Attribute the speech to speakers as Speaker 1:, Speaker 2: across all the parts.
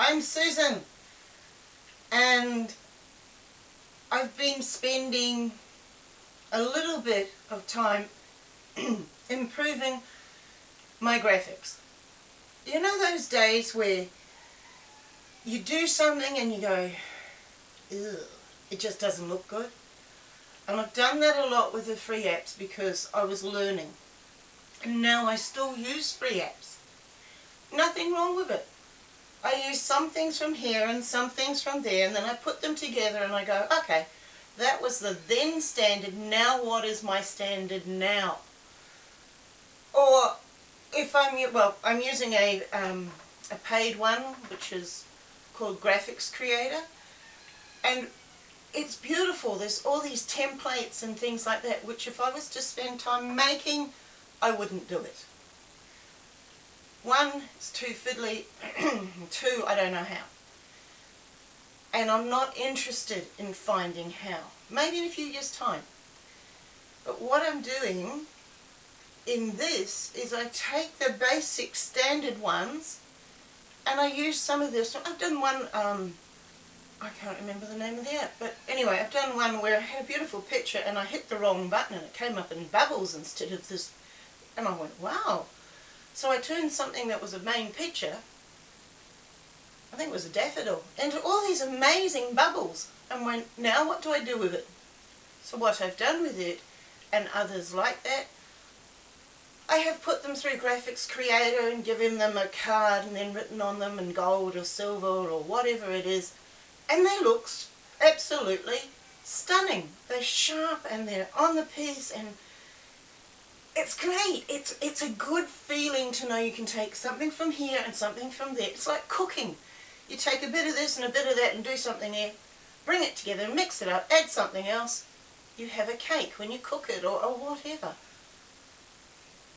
Speaker 1: I'm Susan and I've been spending a little bit of time improving my graphics. You know those days where you do something and you go, it just doesn't look good? And I've done that a lot with the free apps because I was learning. And now I still use free apps. Nothing wrong with it. I use some things from here and some things from there and then I put them together and I go, okay, that was the then standard, now what is my standard now? Or if I'm, well, I'm using a, um, a paid one which is called Graphics Creator and it's beautiful. There's all these templates and things like that which if I was to spend time making, I wouldn't do it. One, it's too fiddly. Two, I don't know how. And I'm not interested in finding how. Maybe in a few years' time. But what I'm doing in this is I take the basic standard ones and I use some of this. I've done one, um, I can't remember the name of the app, but anyway, I've done one where I had a beautiful picture and I hit the wrong button and it came up in bubbles instead of this. And I went, wow, so I turned something that was a main picture, I think it was a daffodil, into all these amazing bubbles and went, now what do I do with it? So what I've done with it, and others like that, I have put them through Graphics Creator and given them a card and then written on them in gold or silver or whatever it is, and they look absolutely stunning. They're sharp and they're on the piece and it's great. It's, it's a good feeling to know you can take something from here and something from there. It's like cooking. You take a bit of this and a bit of that and do something there, bring it together, mix it up, add something else. You have a cake when you cook it or, or whatever.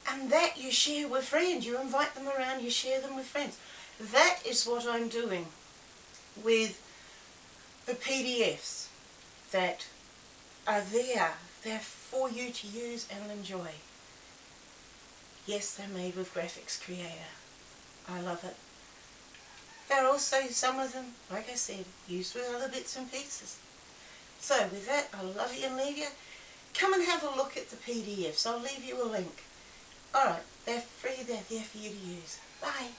Speaker 1: And that you share with friends. You invite them around, you share them with friends. That is what I'm doing with the PDFs that are there. They're for you to use and enjoy. Yes, they're made with Graphics Creator. I love it. They're also, some of them, like I said, used with other bits and pieces. So with that, I love you and leave you. Come and have a look at the PDFs. I'll leave you a link. Alright, they're free, they're there for you to use. Bye.